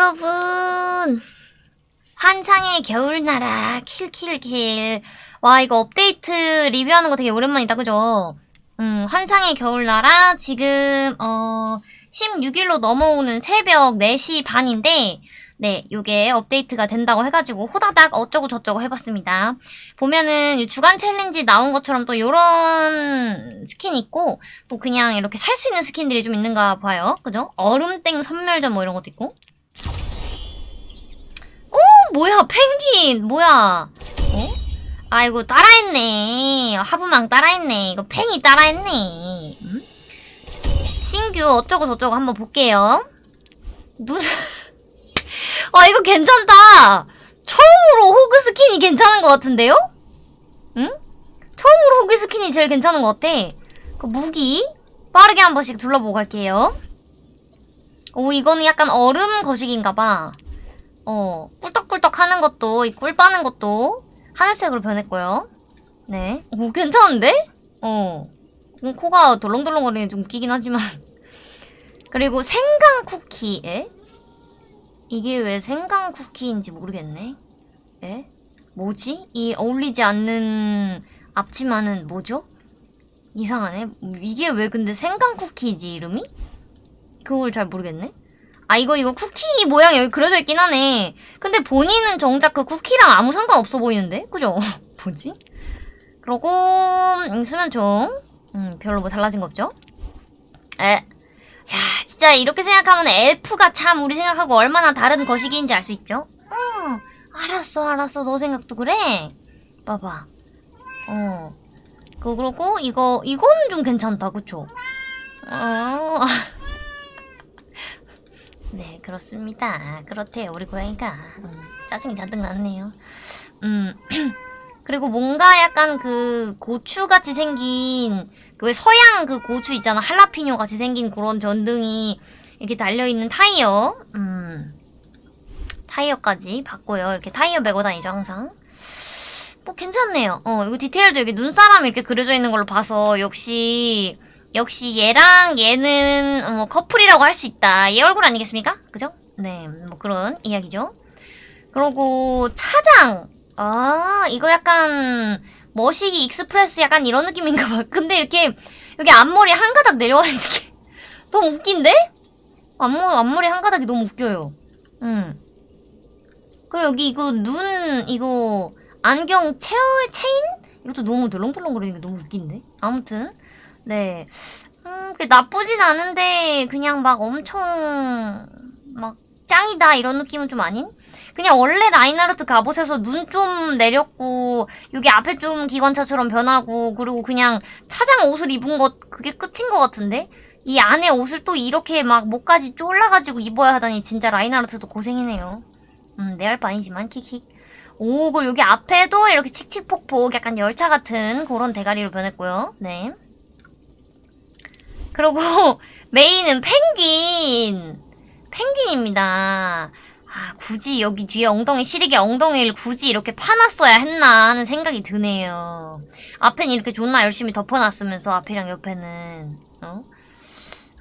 여러분 환상의 겨울나라 킬킬킬 와 이거 업데이트 리뷰하는 거 되게 오랜만이다 그죠? 음 환상의 겨울나라 지금 어 16일로 넘어오는 새벽 4시 반인데 네, 요게 업데이트가 된다고 해가지고 호다닥 어쩌고 저쩌고 해봤습니다. 보면은 이 주간 challenge 나온 것처럼 또 요런 스킨 있고 또 그냥 이렇게 살 수 있는 스킨들이 좀 있는가 봐요. 그죠? 얼음땡 섬멸전 뭐 이런 것도 있고 오 뭐야 펭귄! 뭐야? 어? 아이고 따라했네. 하부망 따라했네. 이거 팽이 따라했네. 음? 신규 어쩌고 저쩌고 한번 볼게요. 눈아 이거 괜찮다. 처음으로 호그 스킨이 괜찮은 것 같은데요? 응? 처음으로 호그 스킨이 제일 괜찮은 것 같아. 그 무기 빠르게 한 번씩 둘러보고 갈게요. 오 이거는 약간 얼음 거식인가봐. 어 꿀떡꿀떡 하는 것도 이 꿀 빠는 것도 하늘색으로 변했고요 네. 오 괜찮은데? 어 음, 코가 덜렁덜렁거리는 좀 웃기긴 하지만 그리고 생강 쿠키 에? 이게 왜 생강 쿠키인지 모르겠네. 에? 뭐지? 이 어울리지 않는 앞치마는 뭐죠? 이상하네. 이게 왜 근데 생강 쿠키지 이름이? 그걸 잘 모르겠네. 아 이거 이거 쿠키 모양 여기 그려져 있긴 하네. 근데 본인은 정작 그 쿠키랑 아무 상관 없어 보이는데? 그죠? 뭐지? 그러고 음, 수면총 음, 별로 뭐 달라진 거 없죠? 에. 야, 진짜 이렇게 생각하면 엘프가 참 우리 생각하고 얼마나 다른 거시기인지 알 수 있죠? 어, 알았어, 알았어. 너 생각도 그래? 봐봐. 어. 그, 그러고, 이거, 이거는 좀 괜찮다, 그쵸? 어. 네, 그렇습니다. 그렇대요, 우리 고양이가. 음, 짜증이 잔뜩 났네요. 음. 그리고 뭔가 약간 그 고추같이 생긴 그 왜 서양 그 고추 있잖아 할라피뇨 같이 생긴 그런 전등이 이렇게 달려있는 타이어 음 타이어까지 봤고요 이렇게 타이어 메고 다니죠 항상 뭐 괜찮네요 어 이거 디테일도 여기 눈사람 이렇게 그려져 있는 걸로 봐서 역시 역시 얘랑 얘는 뭐 커플이라고 할 수 있다 얘 얼굴 아니겠습니까? 그죠? 네 뭐 그런 이야기죠 그리고 차장 아 이거 약간 머시기 express 약간 이런 느낌인가 봐. 근데 이렇게 여기 앞머리 한 가닥 내려와 있는 게 너무 웃긴데? 앞머, 앞머리 한 가닥이 너무 웃겨요. 음. 그리고 여기 이거 눈 이거 안경 체어 체인? 이것도 너무 덜렁덜렁거리는 게 너무 웃긴데? 아무튼 네. 음, 나쁘진 않은데 그냥 막 엄청 막 짱이다 이런 느낌은 좀 아닌? 그냥 원래 라인하르트 갑옷에서 눈 좀 내렸고 여기 앞에 좀 기관차처럼 변하고 그리고 그냥 차장 옷을 입은 것 그게 끝인 것 같은데? 이 안에 옷을 또 이렇게 막 목까지 쫄라가지고 입어야 하다니 진짜 라인하르트도 고생이네요. 음, 내 할 바 아니지만 킥킥. 오, 그리고 여기 앞에도 이렇게 칙칙폭폭 약간 열차 같은 그런 대가리로 변했고요. 네. 그리고 메인은 펭귄. 펭귄입니다. 아, 굳이 여기 뒤에 엉덩이 시리게 엉덩이를 굳이 이렇게 파놨어야 했나 하는 생각이 드네요. 앞엔 이렇게 존나 열심히 덮어놨으면서 앞이랑 옆에는 어?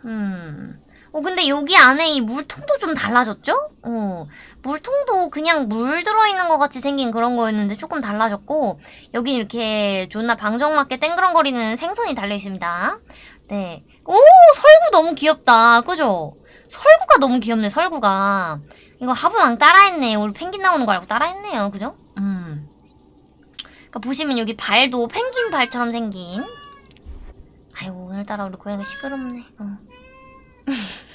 음... 어 근데 여기 안에 이 물통도 좀 달라졌죠? 어 물통도 그냥 물 들어있는 것 같이 생긴 그런 거였는데 조금 달라졌고 여기 이렇게 존나 방정맞게 땡그렁거리는 생선이 달려있습니다. 네. 오 설구 너무 귀엽다. 그죠? 설구가 너무 귀엽네 설구가. 이거 하부왕 따라했네. 우리 펭귄 나오는 거 알고 따라했네요. 그죠? 음. 그러니까 보시면 여기 발도 펭귄 발처럼 생긴. 아이고 오늘따라 우리 고양이 시끄럽네. 어.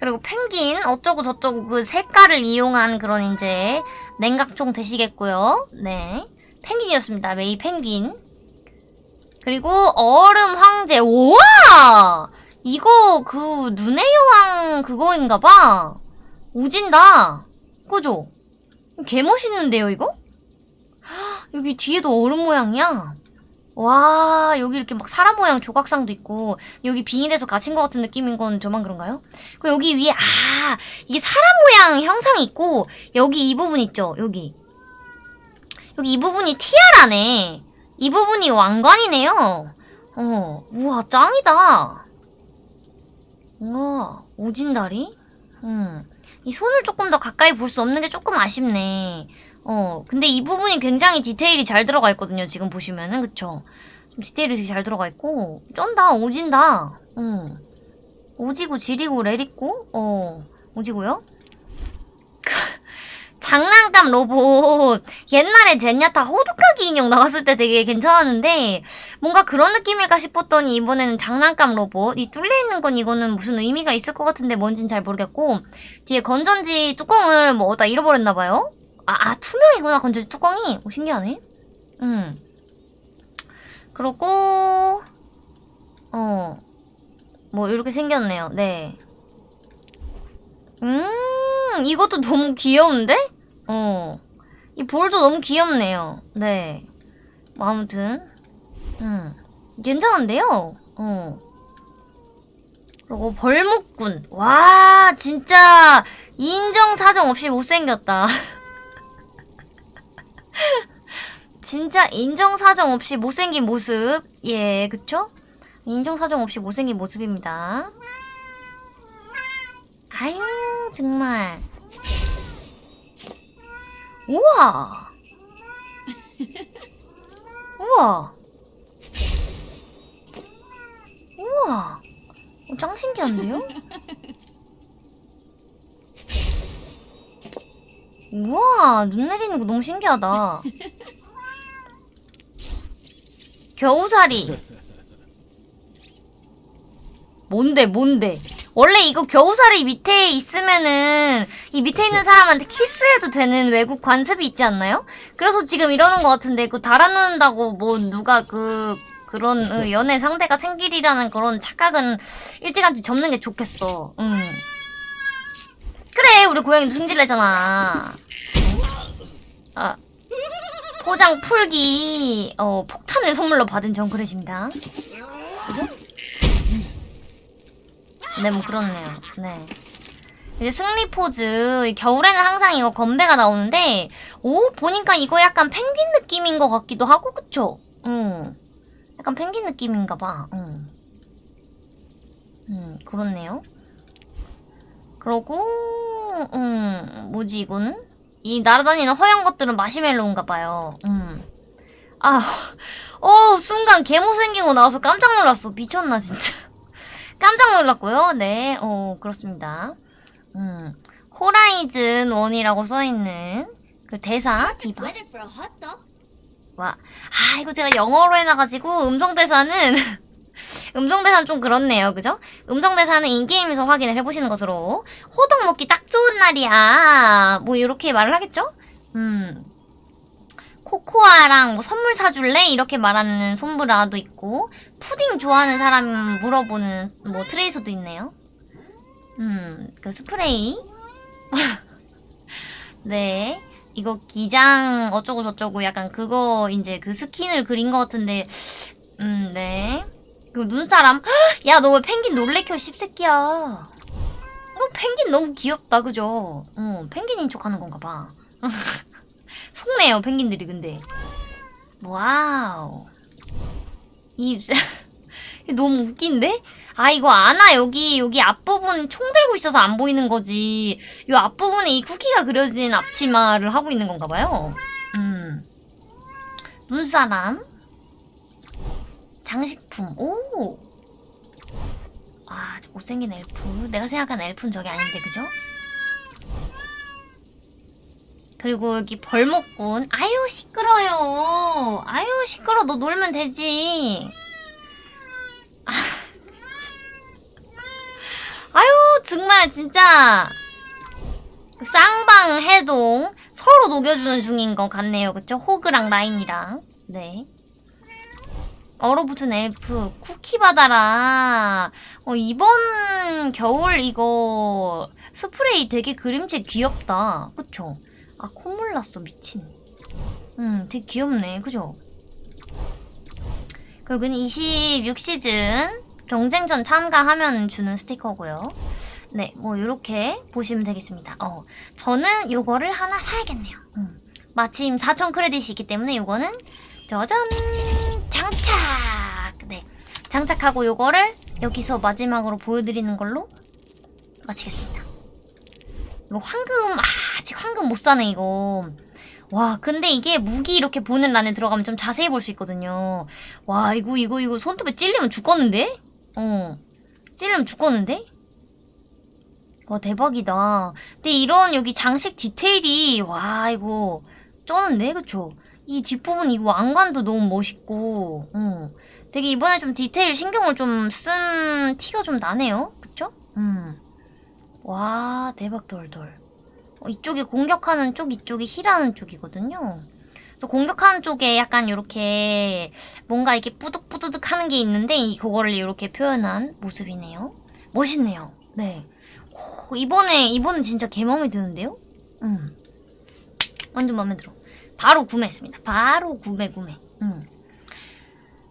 그리고 펭귄 어쩌고 저쩌고 그 색깔을 이용한 그런 이제 냉각총 되시겠고요. 네. 펭귄이었습니다. 메이 펭귄. 그리고 얼음 황제. 우와! 이거 그 눈의 여왕 그거인가봐. 오진다. 그죠? 개멋있는데요, 이거? 여기 뒤에도 얼음 모양이야. 와, 여기 이렇게 막 사람 모양 조각상도 있고, 여기 비닐에서 갇힌 것 같은 느낌인 건 저만 그런가요? 그 여기 위에, 아, 이게 사람 모양 형상이 있고, 여기 이 부분 있죠? 여기. 여기 이 부분이 티아라네. 이 부분이 왕관이네요. 어, 우와, 짱이다. 우와, 오진다리? 음. 이 손을 조금 더 가까이 볼 수 없는 게 조금 아쉽네. 어, 근데 이 부분이 굉장히 디테일이 잘 들어가 있거든요. 지금 보시면은, 그쵸? 좀 디테일이 되게 잘 들어가 있고, 쩐다, 오진다. 응. 오지고, 지리고, 레리고, 어, 오지고요? 장난감 로봇. 옛날에 젠야타 호두까기 인형 나왔을 때 되게 괜찮았는데, 뭔가 그런 느낌일까 싶었더니 이번에는 장난감 로봇. 이 뚫려 있는 건 이거는 무슨 의미가 있을 것 같은데 뭔진 잘 모르겠고, 뒤에 건전지 뚜껑을 뭐 어디다 잃어버렸나봐요? 아, 아, 투명이구나, 건전지 뚜껑이. 오, 신기하네. 음. 그러고, 어, 뭐, 이렇게 생겼네요. 네. 음, 이것도 너무 귀여운데? 어. 이 볼도 너무 귀엽네요. 네. 뭐, 아무튼. 음. 괜찮은데요? 어. 그리고 벌목군. 와, 진짜, 인정사정 없이 못생겼다. 진짜 인정사정 없이 못생긴 모습. 예, 그쵸? 인정사정 없이 못생긴 모습입니다. 아유, 정말. 우와! 우와! 우와! 어, 짱 신기한데요? 우와, 눈 내리는 거 너무 신기하다. 겨우살이. 뭔데, 뭔데? 원래 이거 겨우살이 밑에 있으면은 이 밑에 있는 사람한테 키스해도 되는 외국 관습이 있지 않나요? 그래서 지금 이러는 것 같은데 그 달아놓는다고 뭐 누가 그 그런 어, 연애 상대가 생길이라는 그런 착각은 일찌감치 접는 게 좋겠어. 응. 그래 우리 고양이도 승질내잖아. 아 포장 풀기 어 폭탄을 선물로 받은 정그릇입니다. 그죠? 네, 뭐 그렇네요. 네. 이제 승리 포즈. 겨울에는 항상 이거 건배가 나오는데, 오, 보니까 이거 약간 펭귄 느낌인 것 같기도 하고, 그쵸? 응. 약간 펭귄 느낌인가 봐. 응. 음, 그렇네요. 그러고, 음, 뭐지, 이거는? 이 날아다니는 허연 것들은 마시멜로인가 봐요. 음. 아, 어, 순간 개모 거 나와서 깜짝 놀랐어. 미쳤나, 진짜. 깜짝 놀랐고요. 네, 어, 그렇습니다. 음, 호라이즌 1이라고 써있는 그 대사, 디바. 와, 아, 이거 제가 영어로 해놔가지고 음성 대사는, 음성 대사는 좀 그렇네요. 그죠? 음성 대사는 인게임에서 확인을 해보시는 것으로. 호떡 먹기 딱 좋은 날이야. 뭐, 이렇게 말을 하겠죠? 음. 코코아랑 뭐 선물 사줄래? 이렇게 말하는 솜브라도 있고 푸딩 좋아하는 사람 물어보는 뭐 트레이서도 있네요. 음, 그 스프레이. 네. 이거 기장 어쩌고 저쩌고 약간 그거 이제 그 스킨을 그린 것 같은데 음, 네. 그 눈사람. 야, 너 왜 펭귄 놀래켜 씹새끼야. 너 펭귄 너무 귀엽다, 그죠? 어, 펭귄인 척 하는 건가 봐. 속네요, 펭귄들이 근데. 와우. 이 너무 웃긴데? 아 이거 아나 여기 여기 앞부분 총 들고 있어서 안 보이는 거지. 이 앞부분에 이 쿠키가 그려진 앞치마를 하고 있는 건가 봐요. 음. 눈사람. 장식품. 오. 아, 저 못생긴 엘프. 내가 생각한 엘프는 저게 아닌데, 그죠? 그리고 여기 벌목군. 아유, 시끄러요. 아유, 시끄러. 너 놀면 되지. 아, 진짜. 아유, 정말, 진짜. 쌍방 해동. 서로 녹여주는 중인 것 같네요. 그쵸? 호그랑 라인이랑. 네. 얼어붙은 엘프. 쿠키 받아라. 어, 이번 겨울 이거 스프레이 되게 그림체 귀엽다. 그쵸? 아 콧물 났어 미친. 음 되게 귀엽네. 그죠? 그리고 26시즌 경쟁전 참가하면 주는 스티커고요. 네 뭐 이렇게 보시면 되겠습니다. 어 저는 요거를 하나 사야겠네요. 음. 마침 4천 크레딧이 있기 때문에 요거는 짜잔 장착! 네 장착하고 요거를 여기서 마지막으로 보여드리는 걸로 마치겠습니다. 이거 황금 아, 아직 황금 못 사네 이거. 와 근데 이게 무기 이렇게 보는 란에 들어가면 좀 자세히 볼 수 있거든요. 와 이거 이거 이거 손톱에 찔리면 죽겠는데? 어 찔리면 죽겠는데? 와 대박이다. 근데 이런 여기 장식 디테일이 와 이거 쩌는데 그쵸? 이 뒷부분 이거 왕관도 너무 멋있고 어. 되게 이번에 좀 디테일 신경을 좀 쓴 티가 좀 나네요. 그쵸? 음. 와 대박 돌돌. 어, 이쪽이 공격하는 쪽 이쪽이 힐하는 쪽이거든요. 그래서 공격하는 쪽에 약간 이렇게 뭔가 이렇게 뿌득뿌득 하는 게 있는데 이 그거를 이렇게 표현한 모습이네요. 멋있네요. 네. 오, 이번에 이번엔 진짜 개 마음에 드는데요? 음. 완전 마음에 들어. 바로 구매했습니다. 바로 구매 구매. 음.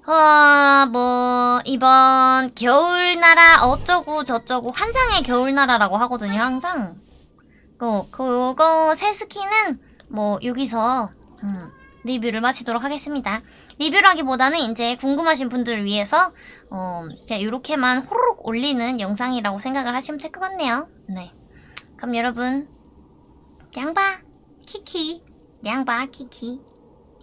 아, 뭐 이번 겨울나라 어쩌고 저쩌고 환상의 겨울나라라고 하거든요. 항상. 그 그거 새 스킨은 뭐 여기서 음, 리뷰를 마치도록 하겠습니다. 리뷰라기보다는 이제 궁금하신 분들을 위해서 어, 그냥 이렇게만 호로록 올리는 영상이라고 생각을 하시면 될 것 같네요. 네. 그럼 여러분 양바 키키 양바 키키